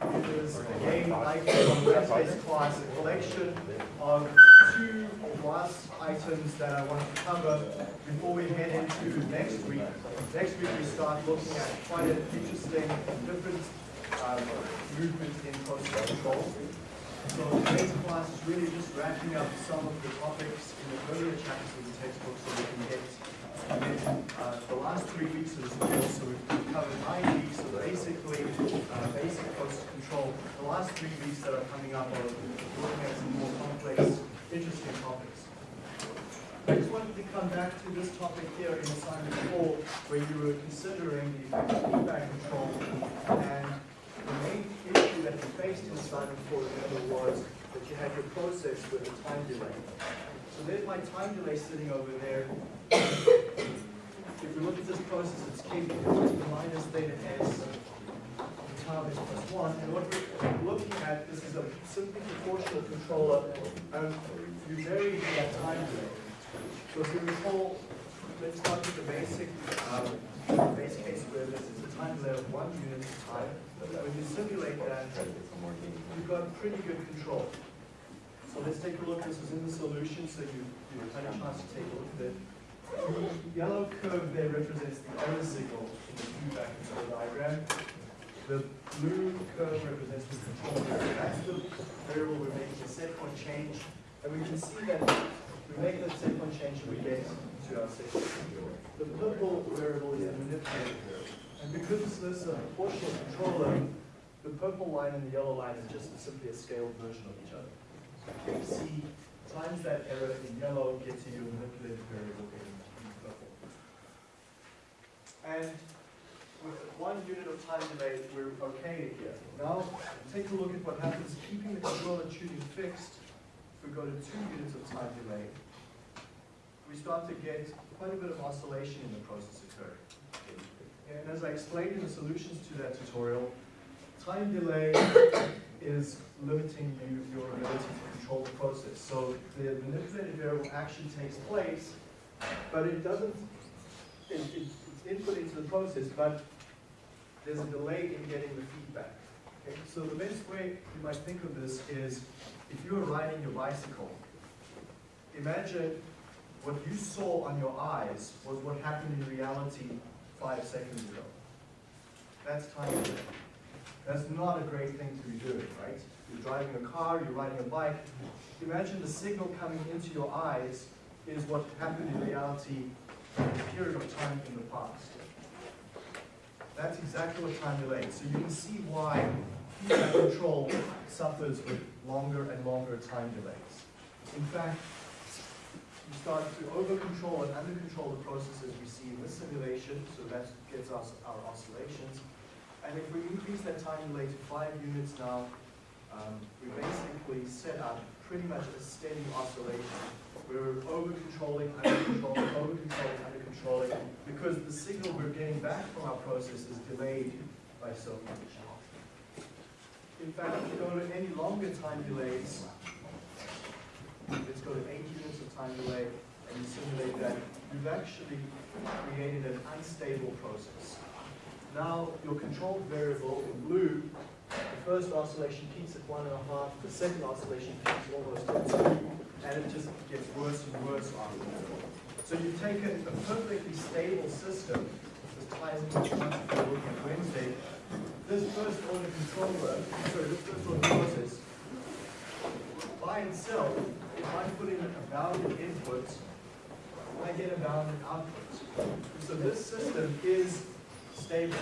It is again, like on Wednesday's class, a collection of two last items that I want to cover before we head into next week. Next week we start looking at quite an interesting different um, movement in process control. So today's class is really just wrapping up some of the topics in the earlier chapters of the textbook so we can get uh, the last three weeks of the course, so we've covered nine weeks of basically uh, basic process control. The last three weeks that are coming up are looking at some more complex, interesting topics. I just wanted to come back to this topic here in assignment four, where you were considering the effective feedback control. And the main issue that you faced in assignment four, remember, was that you had your process with a time delay. So there's my time delay sitting over there. If we look at this process, it's to minus theta s tau is plus one. And what we're looking at, this is a simply proportional controller, and you vary that time delay. So if you recall, let's start with the basic, um, base case where this is a time delay of one unit of time. When you simulate that, you've got pretty good control. So let's take a look. This is in the solution, so you, you've had a chance to take a look at it. The yellow curve there represents the error signal in the feedback control diagram. The blue curve represents the control variable. That's the variable we're making a set point change. And we can see that we make that set point change and we get to our set point. The purple variable is the manipulated variable. And because this is a proportional controller, the purple line and the yellow line is just simply a scaled version of each other. You see times that error in yellow gets you your manipulated variable in purple. And with one unit of time delay, we're okay here. Now, take a look at what happens keeping the controller tuning fixed. If we go to two units of time delay, we start to get quite a bit of oscillation in the process occurring. And as I explained in the solutions to that tutorial, time delay is limiting you, your ability to control the process. So the manipulated variable action takes place, but it doesn't, it, it, it's input into the process, but there's a delay in getting the feedback. Okay? So the best way you might think of this is if you were riding your bicycle, imagine what you saw on your eyes was what happened in reality five seconds ago. That's time delay. That's not a great thing to be doing, right? You're driving a car, you're riding a bike. Imagine the signal coming into your eyes is what happened in reality in a period of time in the past. That's exactly what time delay is. So you can see why feedback control suffers with longer and longer time delays. In fact, you start to over-control and under-control the processes we see in this simulation, so that gets us our oscillations. And if we increase that time delay to five units now, um, we basically set up pretty much a steady oscillation. We're over-controlling, under-controlling, over-controlling, under-controlling, because the signal we're getting back from our process is delayed by so much. In fact, if you go to any longer time delays, let's go to eight units of time delay, and you simulate that, you've actually created an unstable process. Now, your controlled variable in blue, the first oscillation peaks at one and a half, the second oscillation peaks almost at two, and it just gets worse and worse after that. So you've taken a perfectly stable system, this ties into what we're looking at Wednesday, this first order controller, sorry, this first order process, by itself, if I put in a bounded input, I get a bounded output. So this system is stable.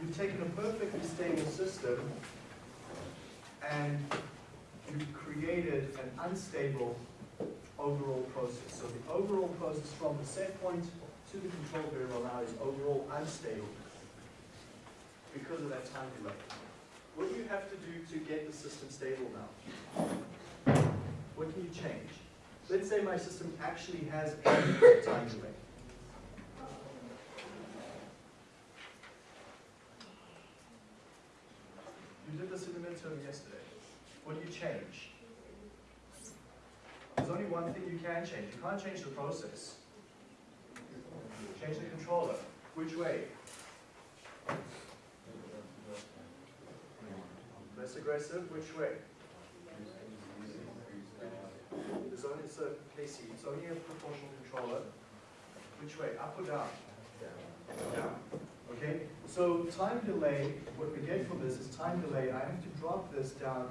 You've taken a perfectly stable system and you've created an unstable overall process. So the overall process from the set point to the control variable now is overall unstable because of that time delay. What do you have to do to get the system stable now? What can you change? Let's say my system actually has a time delay. You the midterm yesterday. What do you change? There's only one thing you can change. You can't change the process. Change the controller. Which way? Less aggressive, which way? There's only, so, KC, it's only a proportional controller. Which way, up or down? Down. Okay, so time delay, what we get from this is time delay. I have to drop this down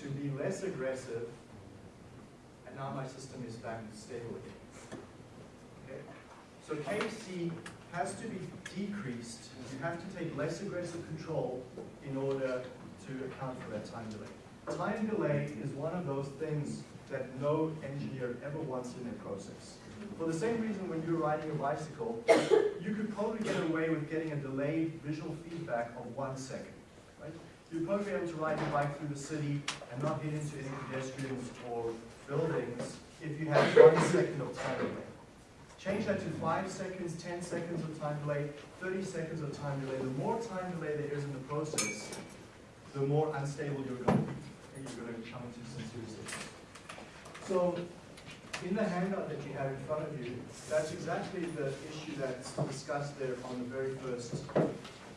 to be less aggressive, and now my system is back stable again. Okay, so KC has to be decreased. You have to take less aggressive control in order to account for that time delay. Time delay is one of those things that no engineer ever wants in their process. For the same reason when you're riding a bicycle, you could probably get away with getting a delayed visual feedback of one second. Right? You'd probably be able to ride your bike through the city and not hit into any pedestrians or buildings if you had one second of time delay. Change that to five seconds, 10 seconds of time delay, 30 seconds of time delay. The more time delay there is in the process, the more unstable you're going to be. And you're going to come into some serious issues. So in the handout that you have in front of you, that's exactly the issue that's discussed there on the very first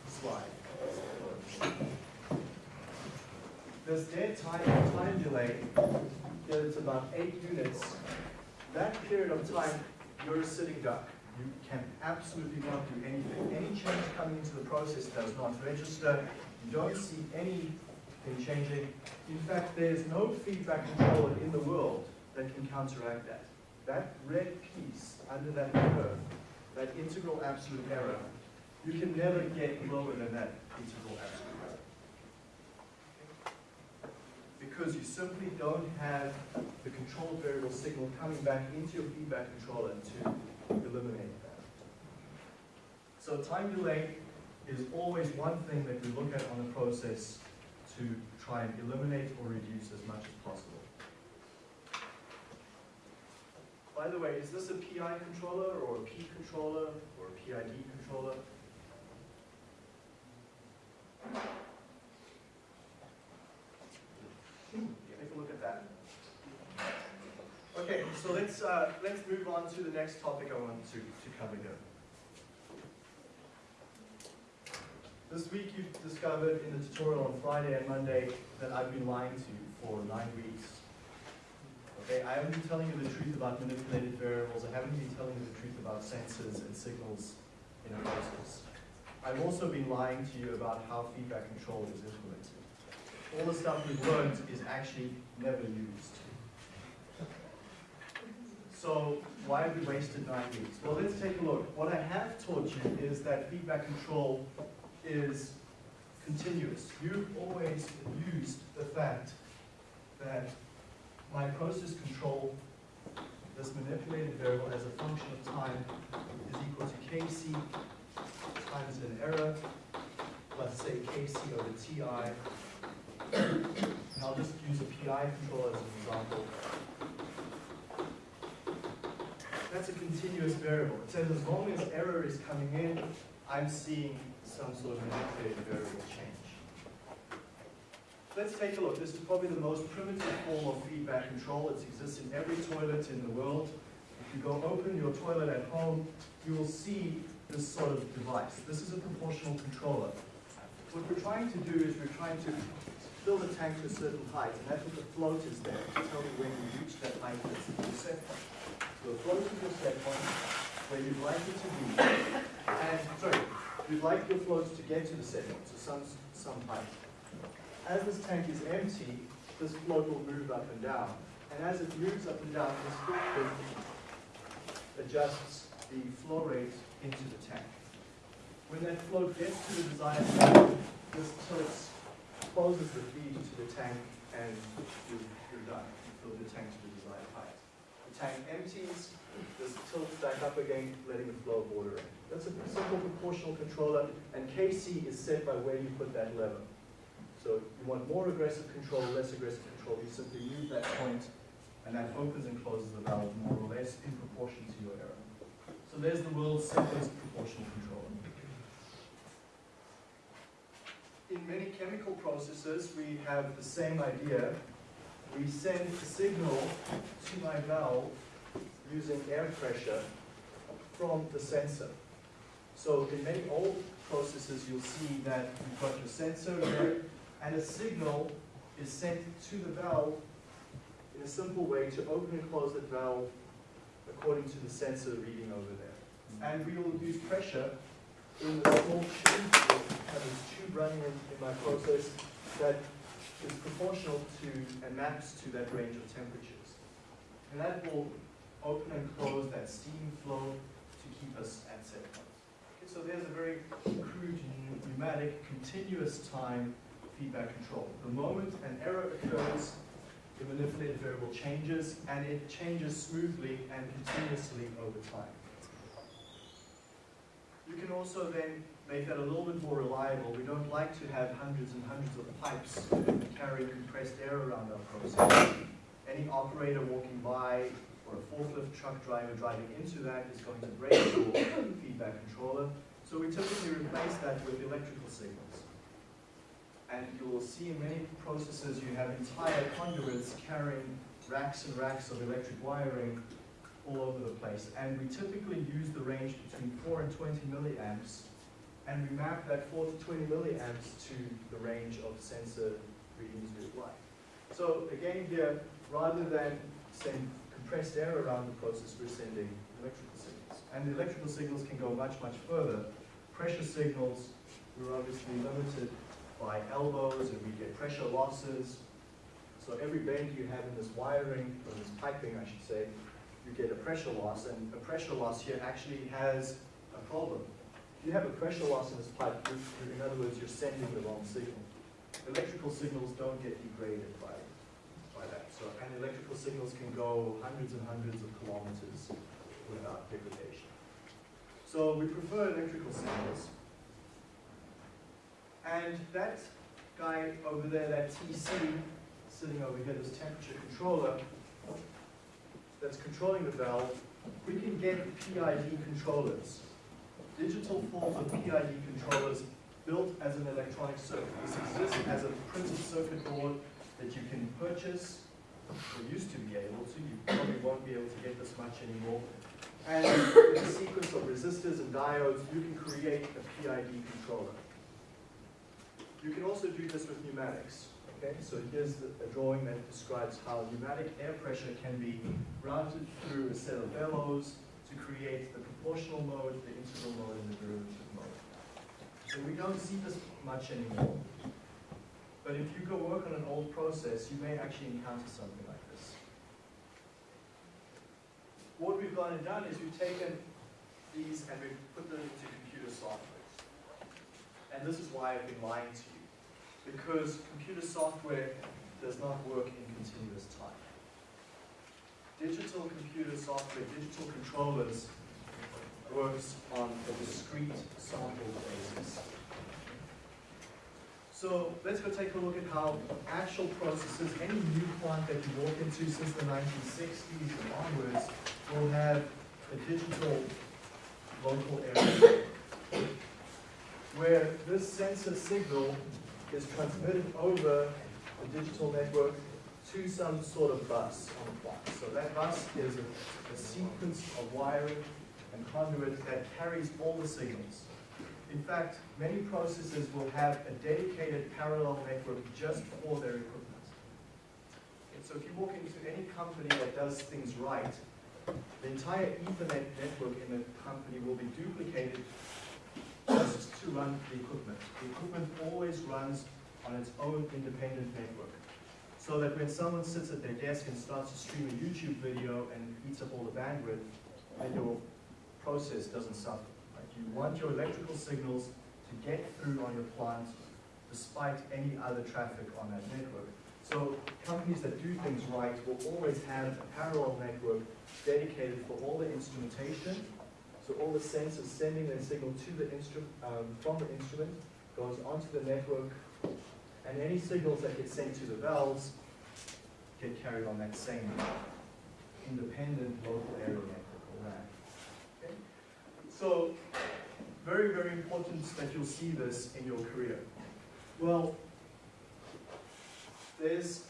slide. This dead time, time delay, that it's about eight units. That period of time, you're a sitting duck. You can absolutely not do anything. Any change coming into the process does not register. You don't see anything changing. In fact, there's no feedback controller in the world that can counteract that. That red piece under that curve, that integral absolute error, you can never get lower than that integral absolute error. Because you simply don't have the control variable signal coming back into your feedback controller to eliminate that. So time delay is always one thing that we look at on the process to try and eliminate or reduce as much as possible. By the way, is this a PI controller or a P controller or a PID controller? Take a look at that. Okay, so let's, uh, let's move on to the next topic I want to, to cover here. This week you've discovered in the tutorial on Friday and Monday that I've been lying to you for nine weeks. Okay, I haven't been telling you the truth about manipulated variables. I haven't been telling you the truth about sensors and signals in a process. I've also been lying to you about how feedback control is implemented. All the stuff we've learned is actually never used. So why have we wasted nine weeks? Well, let's take a look. What I have taught you is that feedback control is continuous. You've always used the fact that my process control, this manipulated variable as a function of time is equal to kc times an error plus say kc over ti. And I'll just use a PI control as an example. That's a continuous variable. It says as long as error is coming in, I'm seeing some sort of manipulated variable change let's take a look. This is probably the most primitive form of feedback control. It exists in every toilet in the world. If you go open your toilet at home, you will see this sort of device. This is a proportional controller. What we're trying to do is we're trying to fill the tank to a certain height, and that's what the float is there to tell you when you reach that height that's your set point. So the float is your set point, where you'd like it to be, and, sorry, you'd like your floats to get to the set point, so some, some height as this tank is empty, this float will move up and down. And as it moves up and down, this filter adjusts the flow rate into the tank. When that float gets to the desired height, this tilts, closes the feed to the tank, and you're, you're done. You fill the tank to the desired height. The tank empties, this tilts back up again, letting the flow water in. That's a simple proportional controller, and KC is set by where you put that lever. So you want more aggressive control, less aggressive control. You simply move that point, and that opens and closes the valve more or less in proportion to your error. So there's the world's simplest proportional controller. In many chemical processes, we have the same idea. We send a signal to my valve using air pressure from the sensor. So in many old processes, you'll see that you've got your sensor there, and a signal is sent to the valve in a simple way to open and close that valve according to the sensor reading over there. Mm-hmm. And we will use pressure in the small tube, I have this tube running in, in my process that is proportional to and maps to that range of temperatures. And that will open and close that steam flow to keep us at set point. Okay, so there's a very crude pneumatic continuous time feedback control. The moment an error occurs, the manipulated variable changes and it changes smoothly and continuously over time. You can also then make that a little bit more reliable. We don't like to have hundreds and hundreds of pipes carrying compressed air around our process. Any operator walking by or a forklift truck driver driving into that is going to break your feedback controller. So we typically replace that with electrical signals. And you will see in many processes you have entire conduits carrying racks and racks of electric wiring all over the place. And we typically use the range between 4 and 20 milliamps, and we map that 4 to 20 milliamps to the range of sensor readings we like. So again here, rather than send compressed air around the process, we're sending electrical signals. And the electrical signals can go much, much further. Pressure signals, we're obviously limited by elbows, and we get pressure losses. So every bend you have in this wiring, or this piping, I should say, you get a pressure loss, and a pressure loss here actually has a problem. If you have a pressure loss in this pipe, in other words, you're sending the wrong signal. Electrical signals don't get degraded by, by that. So, and electrical signals can go hundreds and hundreds of kilometers without degradation. So we prefer electrical signals. And that guy over there, that TC, sitting over here, this temperature controller, that's controlling the valve, we can get PID controllers, digital forms of PID controllers built as an electronic circuit. This exists as a printed circuit board that you can purchase, or used to be able to, you probably won't be able to get this much anymore. And with a sequence of resistors and diodes, you can create a PID controller. You can also do this with pneumatics. Okay, so here's a drawing that describes how pneumatic air pressure can be routed through a set of bellows to create the proportional mode, the integral mode, and the derivative mode. So we don't see this much anymore. But if you go work on an old process, you may actually encounter something like this. What we've gone and done is we've taken these and we've put them into computer software. And this is why I've been lying to you because computer software does not work in continuous time. Digital computer software, digital controllers, works on a discrete sample basis. So let's go take a look at how actual processes, any new plant that you walk into since the 1960s and onwards, will have a digital local area where this sensor signal is transmitted over the digital network to some sort of bus on the plant. So that bus is a, a sequence of wiring and conduit that carries all the signals. In fact, many processes will have a dedicated parallel network just for their equipment. So if you walk into any company that does things right, the entire Ethernet network in the company will be duplicated just to run the equipment. The equipment always runs on its own independent network. So that when someone sits at their desk and starts to stream a YouTube video and eats up all the bandwidth, then your process doesn't suffer. Right? You want your electrical signals to get through on your plant despite any other traffic on that network. So companies that do things right will always have a parallel network dedicated for all the instrumentation so all the sensors sending their signal to the instrument, um, from the instrument goes onto the network, and any signals that get sent to the valves get carried on that same independent local area network, or LAN. Okay? So, very, very important that you'll see this in your career. Well, there's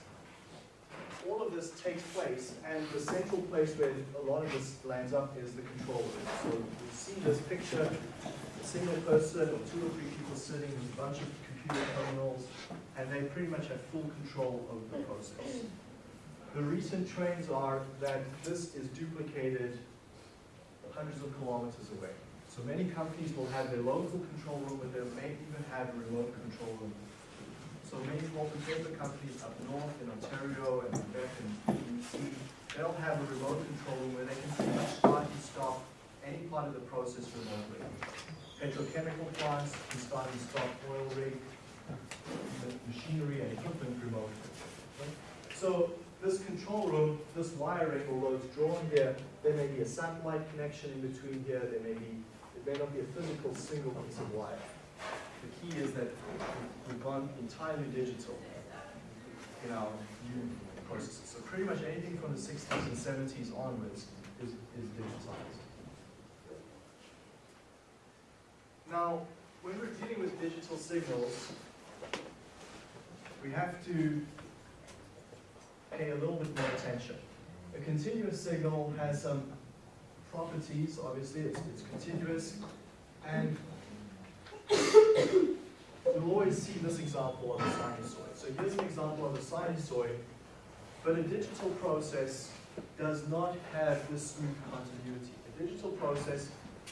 all of this takes place, and the central place where a lot of this lands up is the control room. So you see this picture, a single person or two or three people sitting with a bunch of computer terminals, and they pretty much have full control over the process. The recent trends are that this is duplicated hundreds of kilometers away. So many companies will have their local control room, but they may even have a remote control room. So many and paper companies up north in Ontario and Quebec and BC, they'll have a remote control room where they can pretty much start and stop any part of the process remotely. Petrochemical plants can start and stop oil rig, machinery and equipment remotely. So this control room, this wiring, although it's drawn here, there may be a satellite connection in between here, there may be, it may not be a physical single piece of wire. The key is that we've gone entirely digital in our new processes. So pretty much anything from the sixties and seventies onwards is, is digitized. Now, when we're dealing with digital signals, we have to pay a little bit more attention. A continuous signal has some properties, obviously, it's, it's continuous, and you'll always see this example of a sinusoid. So here's an example of a sinusoid, but a digital process does not have this smooth continuity. A digital process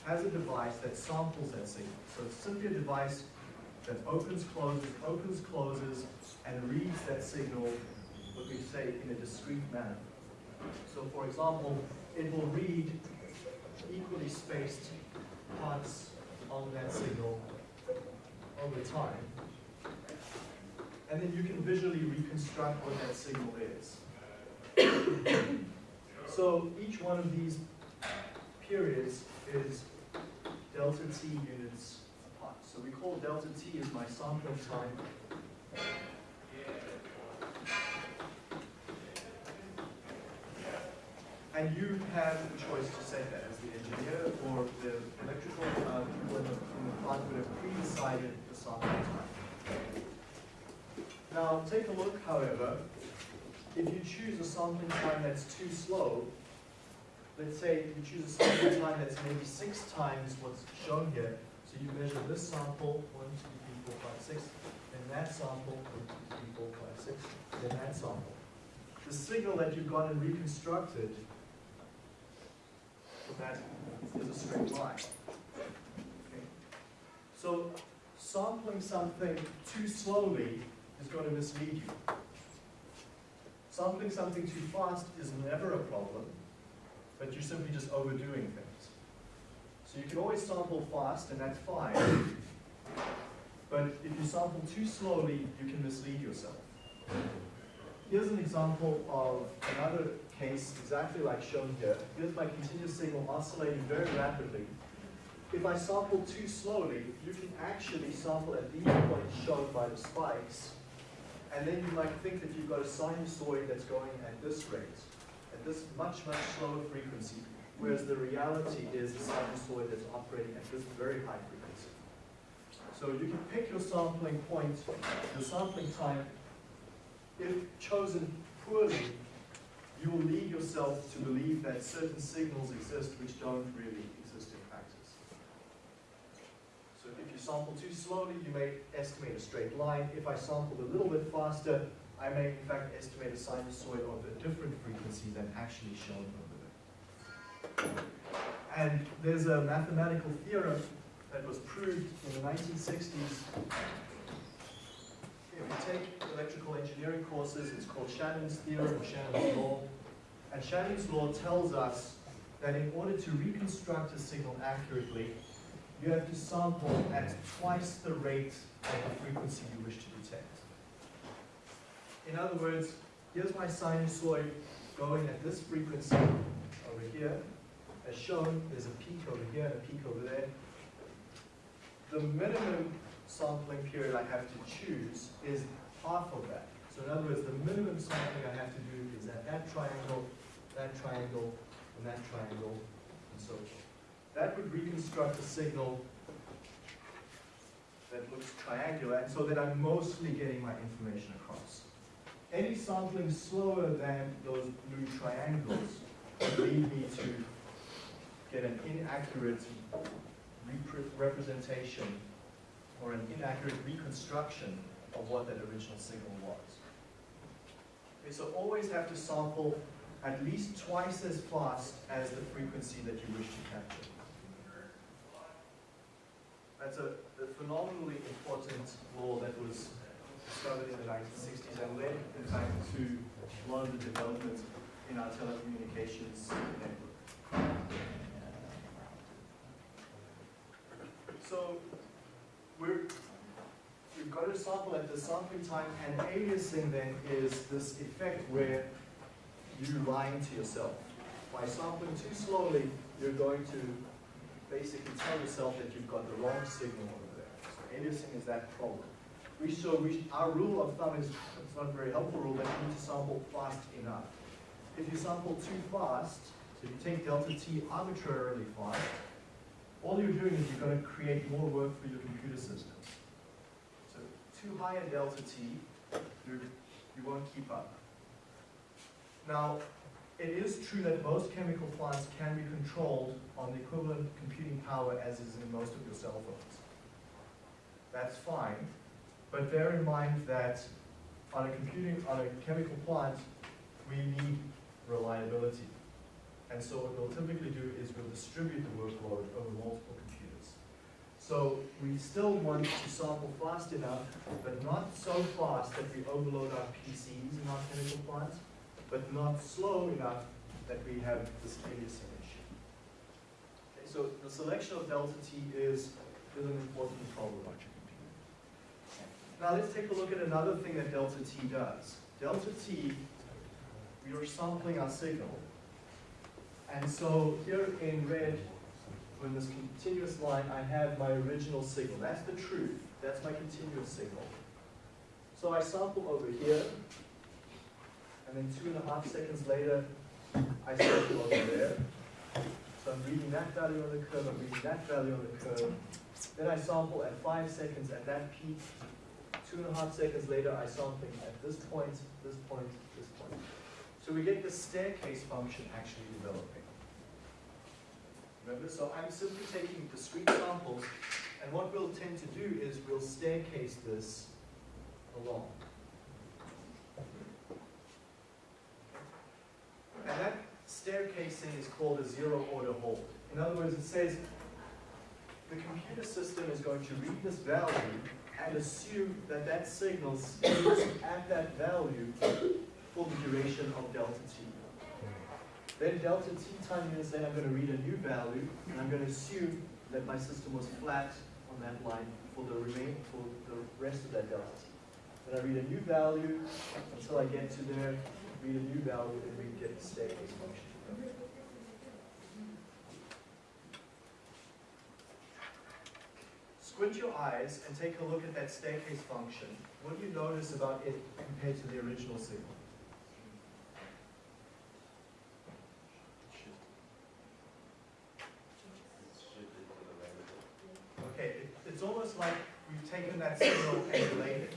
has a device that samples that signal. So it's simply a device that opens, closes, opens, closes, and reads that signal, what we say, in a discrete manner. So for example, it will read equally spaced parts on that signal over time. And then you can visually reconstruct what that signal is. so each one of these periods is delta t units apart. So we call delta t as my sampling time. And you have the choice to set that as the engineer or the electrical uh, people in the, in the plant would have pre-decided Now, take a look, however, if you choose a sampling time that's too slow, let's say you choose a sampling time that's maybe six times what's shown here, so you measure this sample, one, two, three, four, five, six, then that sample, one, two, three, four, five, six, then that sample. The signal that you've gone and reconstructed, that is a straight line. Okay. So sampling something too slowly is going to mislead you. Sampling something too fast is never a problem, but you're simply just overdoing things. So you can always sample fast, and that's fine. But if you sample too slowly, you can mislead yourself. Here's an example of another case exactly like shown here. Here's my continuous signal oscillating very rapidly. If I sample too slowly, you can actually sample at these points shown by the spikes, and then you might think that you've got a sinusoid that's going at this rate, at this much, much slower frequency, whereas the reality is a sinusoid that's operating at this very high frequency. So you can pick your sampling point, your sampling time, if chosen poorly, you will lead yourself to believe that certain signals exist which don't really exist in practice. So if you sample too slowly, you may estimate a straight line. If I sampled a little bit faster, I may in fact estimate a sinusoid of a different frequency than actually shown over there. And there's a mathematical theorem that was proved in the 1960s. If you take electrical engineering courses, it's called Shannon's theorem or Shannon's law. And Shannon's law tells us that in order to reconstruct a signal accurately, you have to sample at twice the rate of the frequency you wish to detect. In other words, here's my sinusoid going at this frequency over here. As shown, there's a peak over here and a peak over there. The minimum sampling period I have to choose is half of that. So in other words, the minimum sampling I have to do is at that triangle, that triangle, and that triangle, and so forth. That would reconstruct a signal that looks triangular, and so that I'm mostly getting my information across. Any sampling slower than those blue triangles would lead me to get an inaccurate repre representation or an inaccurate reconstruction of what that original signal was. Okay, so always have to sample at least twice as fast as the frequency that you wish to capture. That's a, a phenomenally important law that was discovered in the 1960s and led, in fact, to a lot of the development in our telecommunications network. So we're, we've got a sample at the sampling time, and aliasing then is this effect where you're lying to yourself. By sampling too slowly, you're going to basically tell yourself that you've got the wrong signal over there. So aliasing is that problem. We show we, our rule of thumb is it's not a very helpful rule but you need to sample fast enough. If you sample too fast, so if you take delta t arbitrarily fast, all you're doing is you're going to create more work for your computer system. So too high a delta t, you, you won't keep up. Now, it is true that most chemical plants can be controlled on the equivalent computing power as is in most of your cell phones. That's fine, but bear in mind that on a computing, on a chemical plant, we need reliability. And so what we'll typically do is we'll distribute the workload over multiple computers. So we still want to sample fast enough, but not so fast that we overload our PCs in our chemical plants, but not slow enough that we have this aliasing issue. Okay, so the selection of delta T is, is an important problem. Now let's take a look at another thing that delta T does. Delta T, we are sampling our signal. And so here in red, in this continuous line, I have my original signal. That's the truth. That's my continuous signal. So I sample over here, and then two and a half seconds later, I sample over there. So I'm reading that value on the curve, I'm reading that value on the curve. Then I sample at five seconds at that peak. Two and a half seconds later, I sample at this point, this point, this point. So we get the staircase function actually developing. Remember, so I'm simply taking discrete samples, and what we'll tend to do is we'll staircase this along. And that staircasing is called a zero order hold. In other words, it says the computer system is going to read this value and assume that that signal stays at that value for the duration of delta t. Then delta t time units, then I'm going to read a new value, and I'm going to assume that my system was flat on that line for the remain for the rest of that delta t. Then I read a new value until I get to there, a new value, and we get the staircase function. Squint your eyes and take a look at that staircase function. What do you notice about it compared to the original signal? Okay, it's almost like we've taken that signal and delayed it.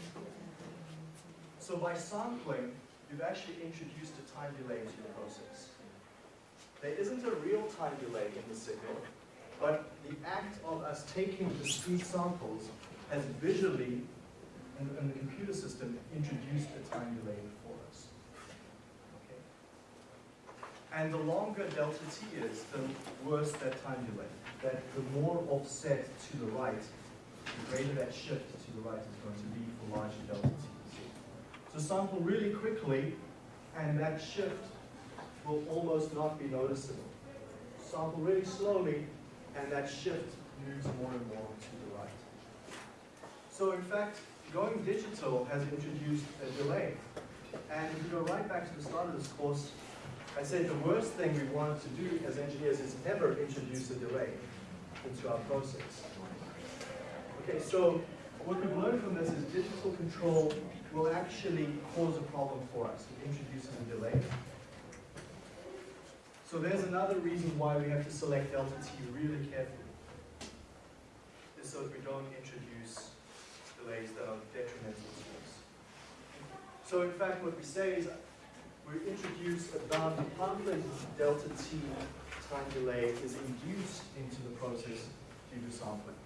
So by sampling, you've actually introduced a time delay to the process. There isn't a real time delay in the signal, but the act of us taking discrete samples has visually, in, in the computer system, introduced a time delay for us. Okay? And the longer delta t is, the worse that time delay. That the more offset to the right, the greater that shift to the right is going to be for larger delta t. So sample really quickly, and that shift will almost not be noticeable. Sample really slowly, and that shift moves more and more to the right. So in fact, going digital has introduced a delay. And if you go right back to the start of this course, I said the worst thing we wanted to do as engineers is ever introduce a delay into our process. Okay, so what we've learned from this is digital control will actually cause a problem for us. It introduces a delay. So there's another reason why we have to select delta t really carefully. Is so that we don't introduce delays that are detrimental to us. So in fact, what we say is we introduce about half a delta t time delay is induced into the process due to sampling.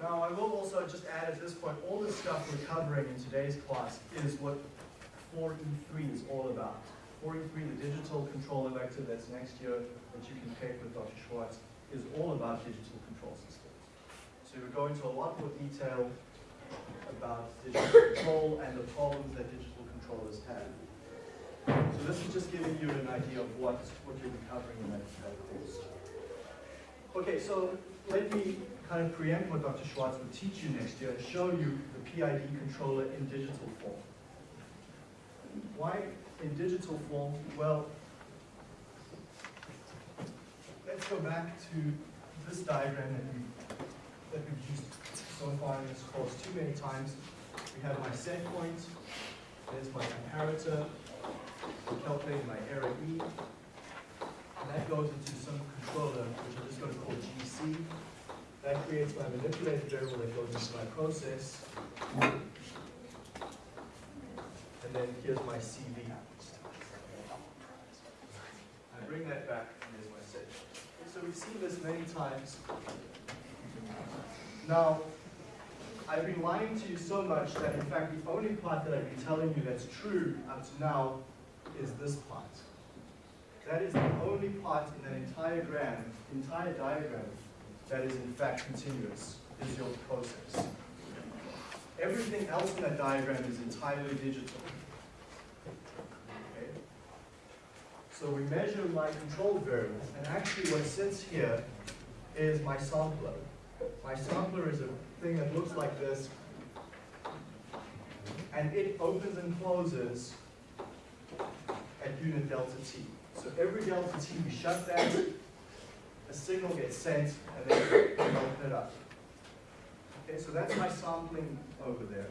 Now, I will also just add at this point, all the stuff we're covering in today's class is what 4E3 is all about. 4E3, the digital control elective that's next year that you can take with Dr. Schwartz, is all about digital control systems. So we go into a lot more detail about digital control and the problems that digital controllers have. So this is just giving you an idea of what, what you'll be covering in that, that course. Okay, so let me kind of preempt what Dr. Schwartz will teach you next year and show you the PID controller in digital form. Why in digital form? Well, let's go back to this diagram that, we, that we've used so far in this course too many times. We have my set point, there's my comparator, I'm calculating my error E, and that goes into some controller, which I'm just going to call GC. That creates my manipulated variable that goes into my process. And then here's my CV. I bring that back, and here's my set. So we've seen this many times. Now, I've been lying to you so much that in fact the only part that I've been telling you that's true up to now is this part. That is the only part in that entire gram, entire diagram, that is in fact continuous, is your process. Everything else in that diagram is entirely digital. Okay? So we measure my control variable, and actually what sits here is my sampler. My sampler is a thing that looks like this, and it opens and closes at unit delta t. So every delta t, we shut that, a signal gets sent, and then we open it up. Okay, so that's my sampling over there.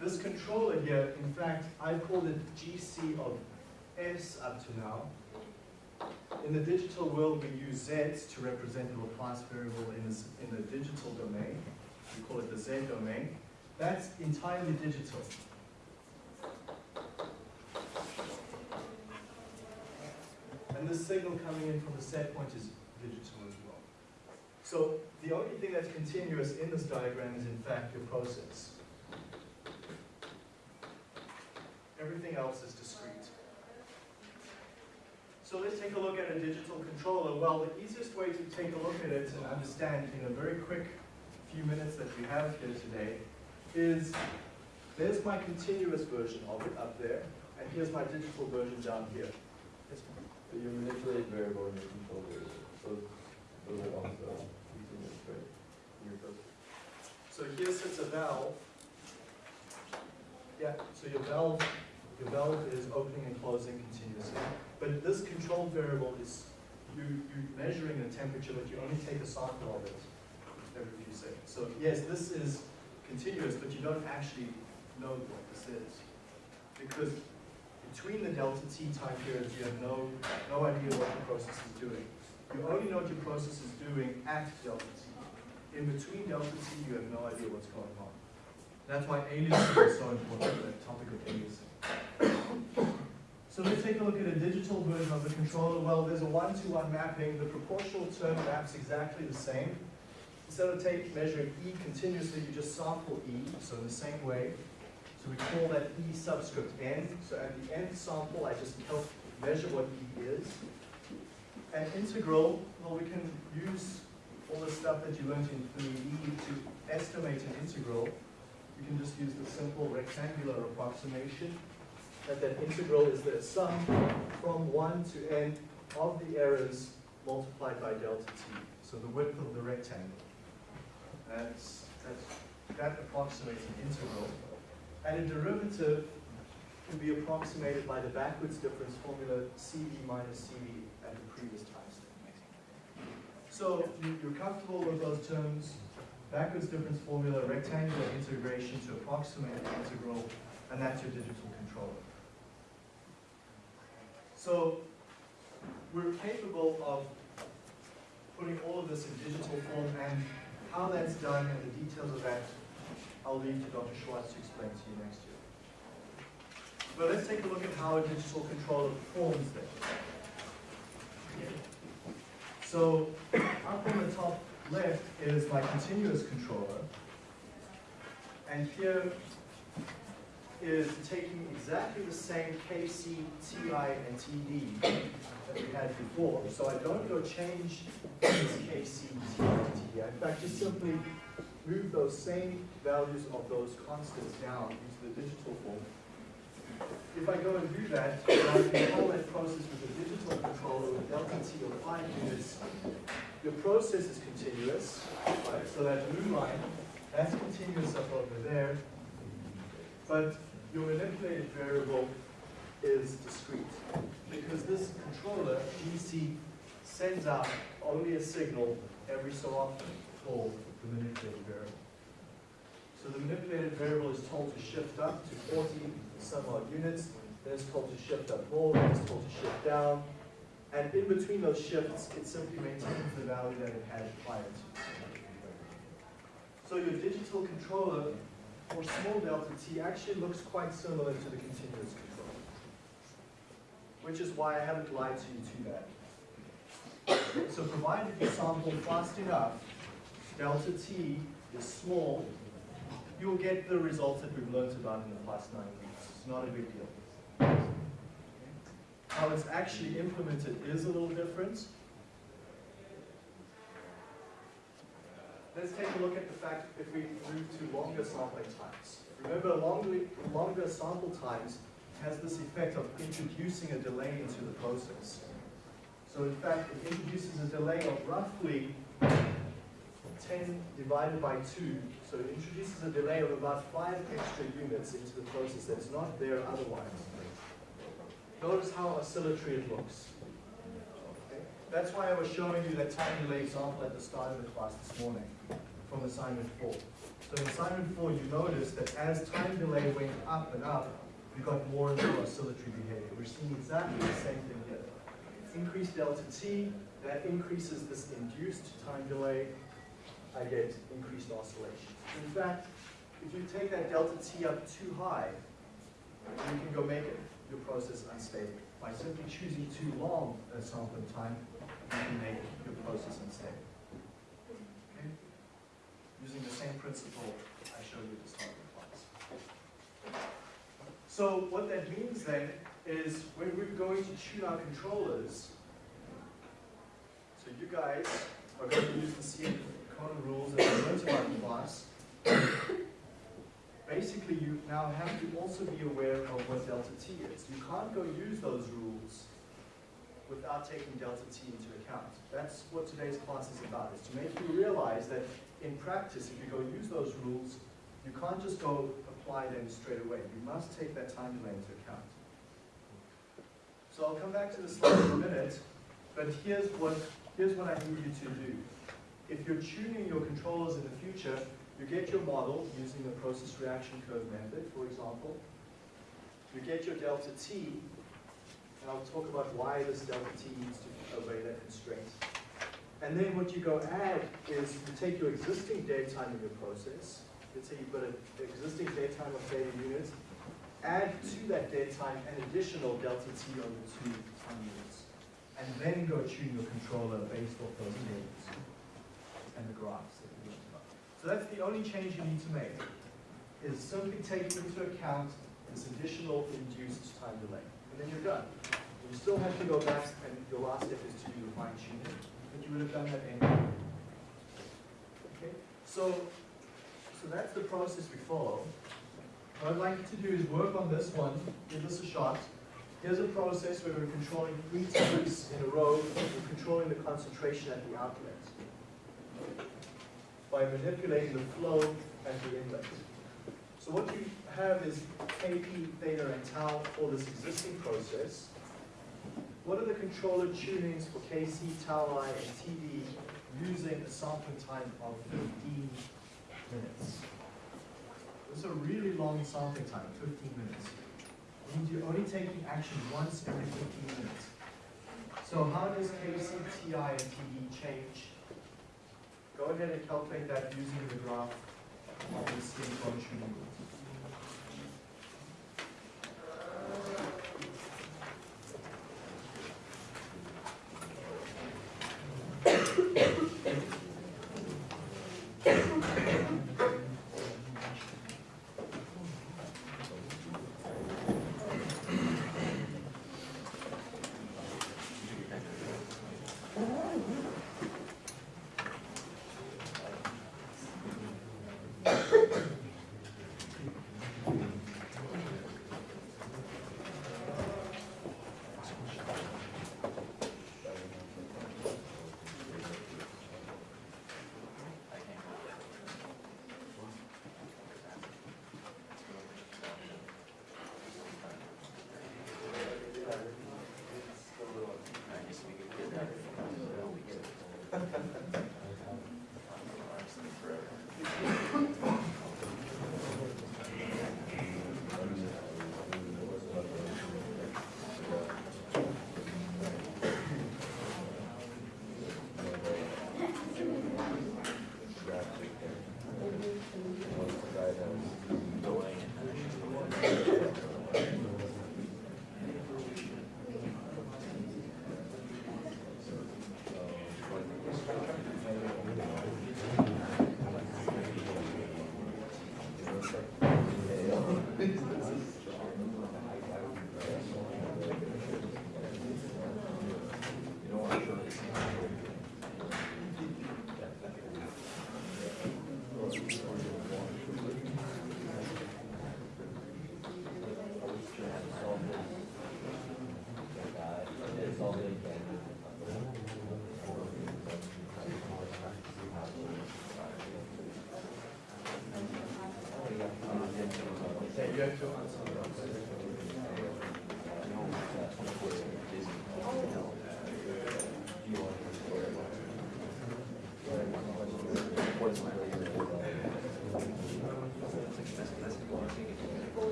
This controller here, in fact, I called it GC of S up to now. In the digital world, we use Z to represent the Laplace variable in, this, in the digital domain. We call it the Z domain. That's entirely digital. And the signal coming in from the set point is digital as well. So the only thing that's continuous in this diagram is in fact your process. Everything else is discrete. So let's take a look at a digital controller. Well, the easiest way to take a look at it and understand in a very quick few minutes that we have here today is there's my continuous version of it up there, and here's my digital version down here. So you manipulate variable in your control variable. So those are also continuous, right? In your. So here sits a valve. Yeah, so your valve, your valve is opening and closing continuously. But this control variable is, you, you're measuring the temperature, but you only take a sample of it every few seconds. So yes, this is continuous, but you don't actually know what this is. Because between the delta t time periods, you have no, no idea what the process is doing. You only know what your process is doing at delta t. In between delta t, you have no idea what's going on. That's why aliasing is so important, the topic of aliasing. So let's take a look at a digital version of the controller. Well, there's a one-to-one mapping. The proportional term maps exactly the same. Instead of take, measuring E continuously, you just sample E, so in the same way. So we call that E subscript n. So at the nth sample, I just help measure what E is. And integral, well, we can use all the stuff that you learned in 3D to estimate an integral. You can just use the simple rectangular approximation that that integral is the sum from 1 to n of the errors multiplied by delta t. So the width of the rectangle. That's, that approximates an integral. And a derivative can be approximated by the backwards difference formula CV minus CV at the previous time step. So you- you're comfortable with those terms, backwards difference formula, rectangular integration to approximate the integral, and that's your digital controller. So we're capable of putting all of this in digital form, and how that's done and the details of that I'll leave to Dr. Schwartz to explain to you next year. But let's take a look at how a digital controller performs then. So up on the top left is my continuous controller. And here is taking exactly the same KC, TI, and TD that we had before. So I don't go change this KC, TI, and TD. In fact, just simply move those same values of those constants down into the digital form. If I go and do that, and I control that process with a digital controller with delta T of five units, your process is continuous, right? So that blue line, that's continuous up over there. But your manipulated variable is discrete. Because this controller, DC, sends out only a signal every so often for the manipulated variable. So the manipulated variable is told to shift up to 40 some odd units, then it's told to shift up more, then it's told to shift down. And in between those shifts, it simply maintains the value that it had prior to. So your digital controller for small delta t actually looks quite similar to the continuous controller. Which is why I haven't lied to you too bad. So provided you sample fast enough, delta t is small, you will get the results that we've learned about in the past nine weeks. It's not a big deal. How it's actually implemented is a little different. Let's take a look at the fact if we move to longer sampling times. Remember, longer, longer sample times has this effect of introducing a delay into the process. So in fact, it introduces a delay of roughly 10 divided by 2, so it introduces a delay of about 5 extra units into the process that's not there otherwise. Notice how oscillatory it looks. That's why I was showing you that time delay example at the start of the class this morning from assignment 4. So in assignment 4, you notice that as time delay went up and up, we got more and more oscillatory behavior. We're seeing exactly the same thing here. Increased delta t, that increases this induced time delay, I get increased oscillation. In fact, if you take that delta t up too high, you can go make it, your process unstable. By simply choosing too long a sampling time, you can make your process unstable. Okay? Using the same principle I showed you at the start of class. So what that means then is when we're going to tune our controllers, so you guys are going to use the CN Rules that learned about in class. Basically, you now have to also be aware of what delta t is. You can't go use those rules without taking delta t into account. That's what today's class is about, is to make you realize that in practice, if you go use those rules, you can't just go apply them straight away. You must take that time delay into account. So I'll come back to the slide in a minute, but here's what, here's what I need you to do. If you're tuning your controllers in the future, you get your model using the process reaction curve method, for example. You get your delta t, and I'll talk about why this delta t needs to obey that constraint. And then what you go add is you take your existing dead time in your process. Let's say you've got an existing dead time of theta units. Add to that dead time an additional delta t over two time units. And then go tune your controller based off those tables and the graphs that we learned about. So that's the only change you need to make, is simply take into account this additional induced time delay. And then you're done. You still have to go back, and your last step is to do the fine tuning, but you would have done that anyway. Okay, so, so that's the process we follow. What I'd like you to do is work on this one, give this a shot. Here's a process where we're controlling three times in a row, we're controlling the concentration at the outlet by manipulating the flow at the inlet. So what you have is Kp, theta, and tau for this existing process. What are the controller tunings for Kc, tau i, and Td using a sampling time of 15 minutes? This is a really long sampling time, 15 minutes. It means you're only taking action once every 15 minutes. So how does Kc, Ti, and Td change Go ahead and calculate that using the graph of the skin function. Yeah, have to answer.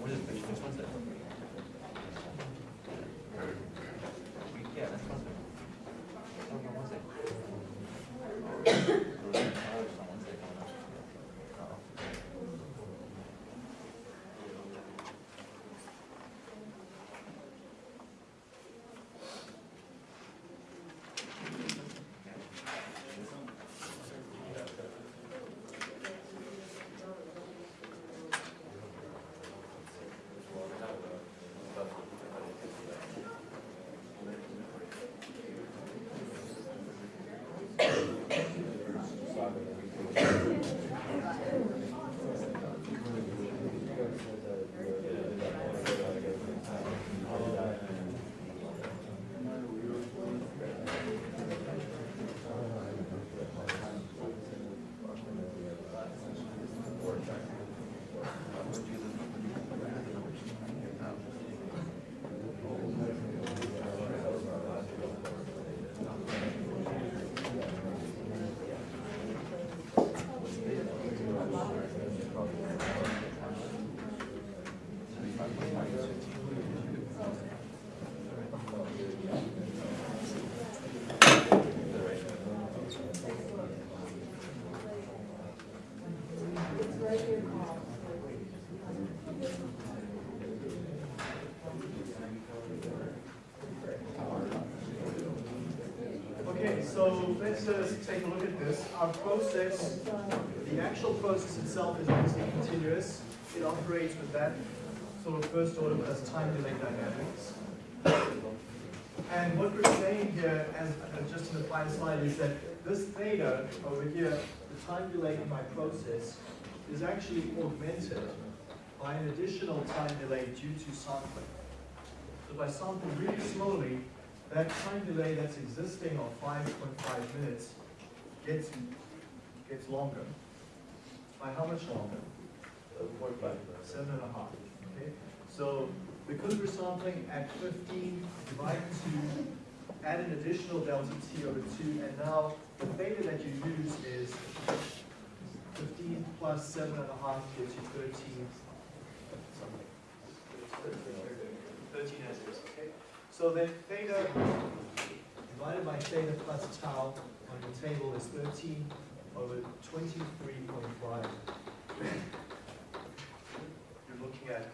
What is it, which one's that? Yeah, that's one. Oh, no, what's it? Oh, someone's there. Oh. Okay, so let's just take a look at this. Our process, the actual process itself is obviously continuous. It operates with that sort of first order plus time delay dynamics. And what we're saying here, as as just in the final slide, is that this theta over here, the time delay in my process, is actually augmented by an additional time delay due to sampling. So I sample really slowly, that time delay that's existing of five point five minutes gets, gets longer. By how much longer? Seven and a half, okay? So because we're sampling at fifteen, divide two, add an additional delta t over two, and now the theta that you use is fifteen plus seven and a half gives you thirteen. something. Thirteen as is, okay? So then theta divided by theta plus tau on the table is thirteen over twenty-three point five. You're looking at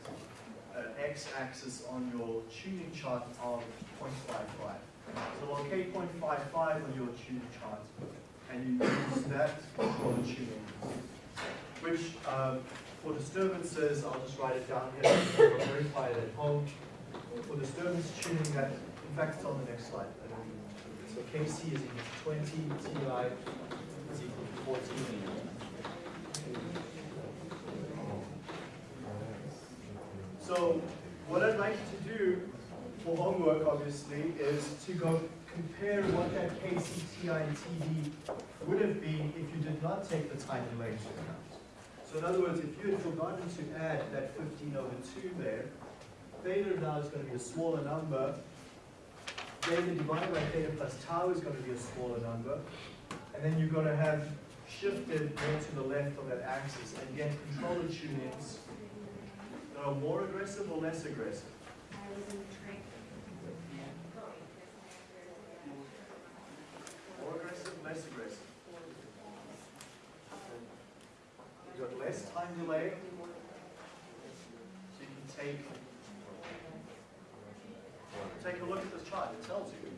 an x-axis on your tuning chart of 0.55. So locate 0.55 on your tuning chart, and you use that for the tuning. Which, um, for disturbances, I'll just write it down here, verify it at home. For disturbance tuning, that, in fact, it's on the next slide. So KC is equal to 20, TI is equal to 14. So what I'd like to do for homework, obviously, is to go compare what that KCTI and TD would have been if you did not take the time delay into account. So in other words, if you had forgotten to add that 15 over 2 there, theta now is going to be a smaller number. Theta divided by theta plus tau is going to be a smaller number. And then you're going to have shifted more to the left of that axis. And again, controller tunings that are more aggressive or less aggressive? More aggressive, less aggressive? You got less time delay, so you can take, take this chart, it tells you.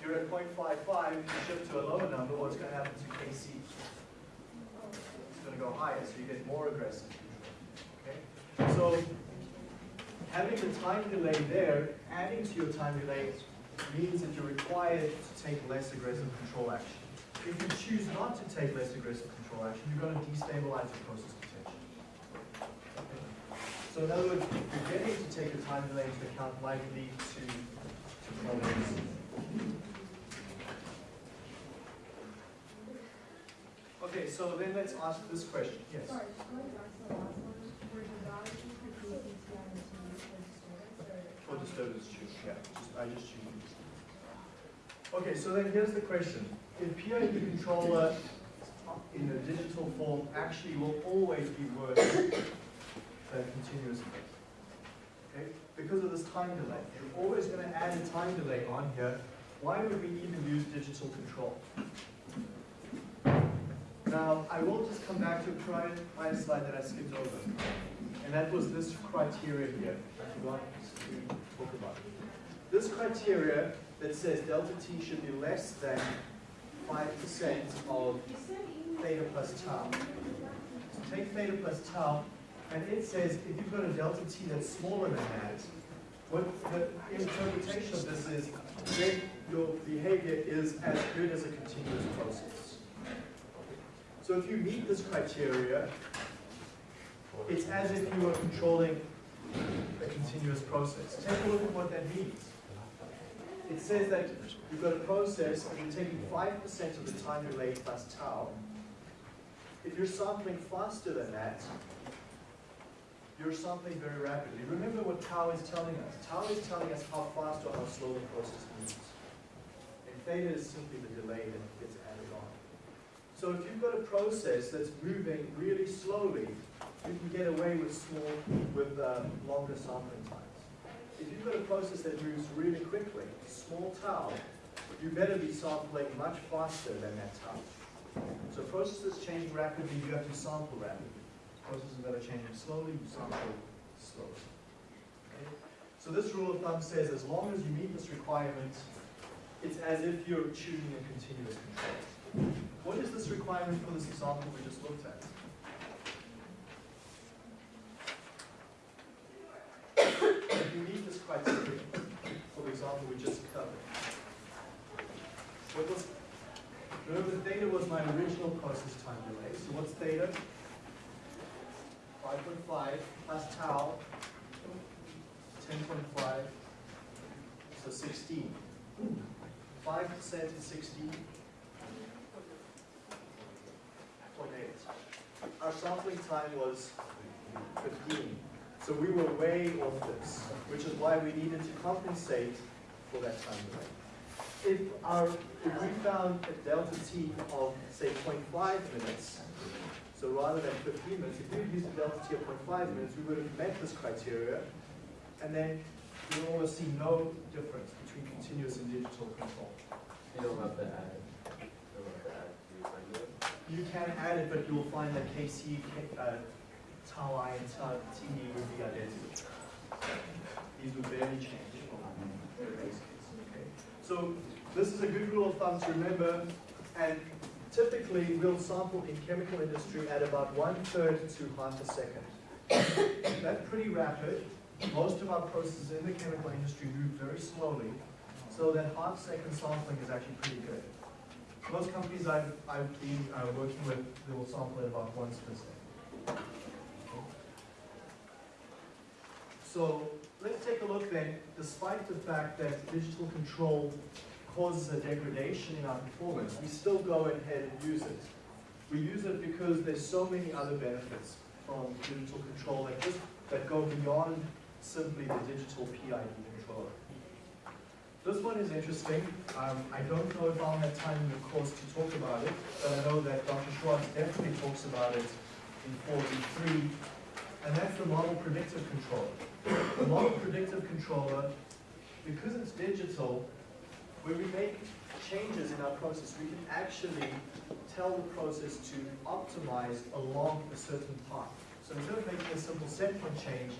If You're at 0.55, you shift to a lower number, what's gonna happen to KC? It's gonna go higher, so you get more aggressive. Okay? So, having the time delay there, adding to your time delay, means that you're required to take less aggressive control action. If you choose not to take less aggressive control action, you're going to destabilize the process potential. So in other words, forgetting to take a time delay into account might lead to, to. Okay, so then let's ask this question, yes. Sorry, just going back to the last one, were the values for KPTI for disturbance tube, yeah, just, I just choose. Okay, so then here's the question. If PID controller in a digital form actually will always be worse than continuous. Okay, because of this time delay. You're always gonna add a time delay on here. Why would we even use digital control? Now, I will just come back to a prior, prior slide that I skipped over. And that was this criteria here. I forgot to talk about. This criteria that says delta t should be less than five percent of theta plus tau. So take theta plus tau, and it says if you've got a delta t that's smaller than that, what the interpretation of this is, then your behavior is as good as a continuous process. So if you meet this criteria, it's as if you were controlling a continuous process. Take a look at what that means. It says that you've got a process and you're taking 5% of the time delay plus tau. If you're sampling faster than that, you're sampling very rapidly. Remember what tau is telling us. Tau is telling us how fast or how slow the process moves. And theta is simply the delay that gets added on. So if you've got a process that's moving really slowly, you can get away with small, with uh, longer sampling times. If you've got a process that moves really quickly, small tau, you better be sampling much faster than that tau. So processes change rapidly, you have to sample rapidly. Processes that are changing slowly, you sample slowly. Okay? So this rule of thumb says as long as you meet this requirement, it's as if you're choosing a continuous control. What is this requirement for this example we just looked at? If you meet this criteria, for the example we just covered, what was, remember theta was my original process time delay, so what's theta? Five point five plus tau, ten point five, so sixteen. Five percent is sixteen. Point eight. Our sampling time was fifteen. So we were way off this, which is why we needed to compensate for that time delay. If our, if we found a delta t of, say, 0.5 minutes, so rather than 15 minutes, if we had used a delta t of 0.5 minutes, we would have met this criteria, and then we would almost see no difference between continuous and digital control. You don't have to add it. You don't have to add to your regular. You can add it, but you'll find that KC, K- uh, tau i, and tau t would be identical. These would barely change from the base case, okay? So this is a good rule of thumb to remember, and typically we'll sample in chemical industry at about one-third to half a second. That's pretty rapid. Most of our processes in the chemical industry move very slowly, so that half-second sampling is actually pretty good. Most companies I've, I've been uh, working with, they will sample at about once per second. So let's take a look then, despite the fact that digital control causes a degradation in our performance, we still go ahead and use it. We use it because there's so many other benefits from digital control that just, that go beyond simply the digital PID controller. This one is interesting. Um, I don't know if I'll have time in the course to talk about it, but I know that Dr. Schwartz definitely talks about it in 4B3, and that's the model predictive controller. The model predictive controller, because it's digital, when we make changes in our process, we can actually tell the process to optimize along a certain path. So instead of making a simple set point change,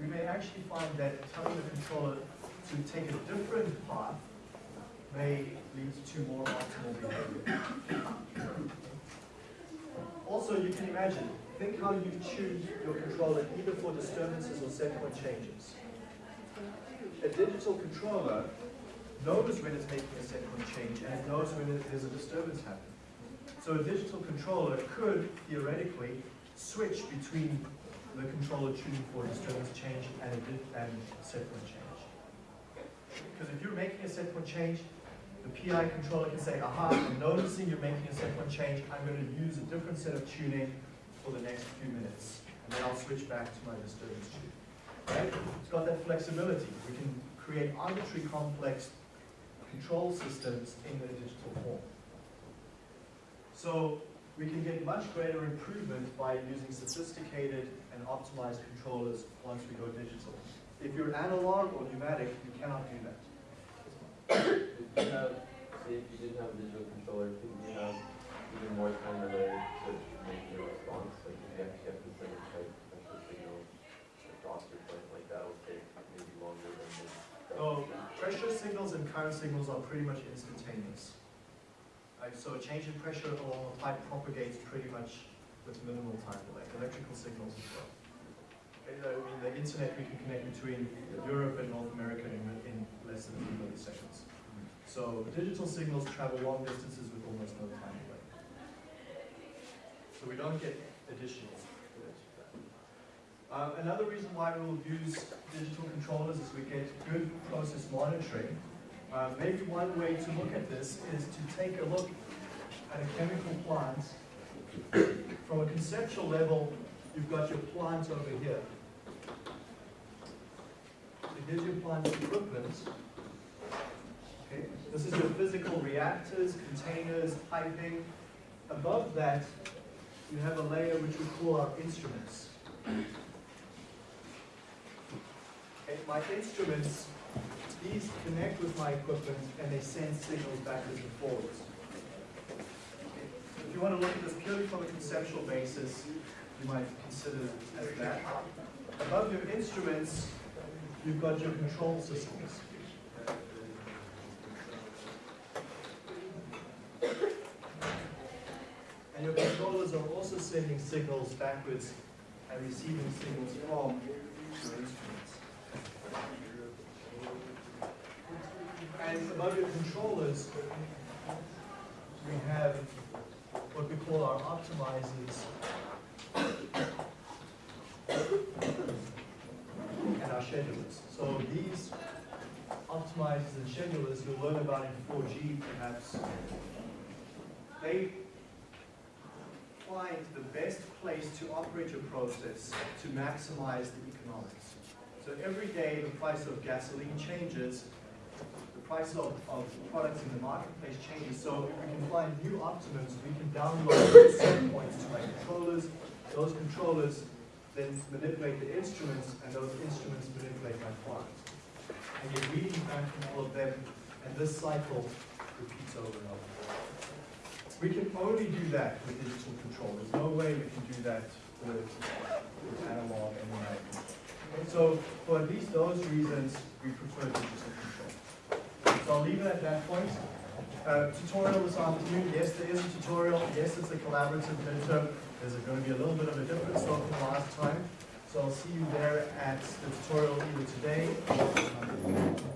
we may actually find that telling the controller to take a different path may lead to more optimal behavior. Also, you can imagine, think how you choose your controller either for disturbances or set point changes. A digital controller knows when it's making a set point change and it knows when it- there's a disturbance happening. So a digital controller could theoretically switch between the controller tuning for disturbance change and and set point change. Because if you're making a set point change, the PI controller can say, aha, I'm noticing you're making a set point change, I'm gonna use a different set of tuning for the next few minutes. And then I'll switch back to my disturbance tune. Right? It's got that flexibility. We can create arbitrary complex control systems in the digital form. So we can get much greater improvement by using sophisticated and optimized controllers once we go digital. If you're analog or pneumatic, you cannot do that. If you have, say if you didn't have a digital controller, couldn't you have even more time related to make your response? Like if you actually have to send a type pressure signal across or something like that, will take maybe longer than the. Oh, pressure signals and current signals are pretty much instantaneous. Right, so a change in pressure along a pipe propagates pretty much with minimal time delay, electrical signals as well. I mean, the internet, we can connect between Europe and North America in, in less than few milliseconds. So digital signals travel long distances with almost no time delay. So we don't get additional. Uh, another reason why we will use digital controllers is we get good process monitoring. Uh, maybe one way to look at this is to take a look at a chemical plant. From a conceptual level, you've got your plant over here. So here's your plant equipment. Okay, this is your physical reactors, containers, piping. Above that, you have a layer which we call our instruments. My instruments, these connect with my equipment and they send signals backwards and forwards. If you want to look at this purely from a conceptual basis, you might consider it as that. Above your instruments, you've got your control systems. And your controllers are also sending signals backwards and receiving signals from your instruments. And above your controllers, we have what we call our optimizers and our schedulers. So these optimizers and schedulers you'll learn about in 4G perhaps. They find the best place to operate your process to maximize the economics. So every day the price of gasoline changes, the price of, of products in the marketplace changes. So we can find new optimums, we can download set points to my controllers. Those controllers then manipulate the instruments, and those instruments manipulate my plant. And get reading back from all of them, and this cycle repeats over and over. We can only do that with digital control. There's no way we can do that with, with analog and. So for at least those reasons, we prefer digital control. So I'll leave it at that point. Uh, tutorial this afternoon, yes, there is a tutorial, yes, it's a collaborative midterm. There's going to be a little bit of a different difference from last time. So I'll see you there at the tutorial either today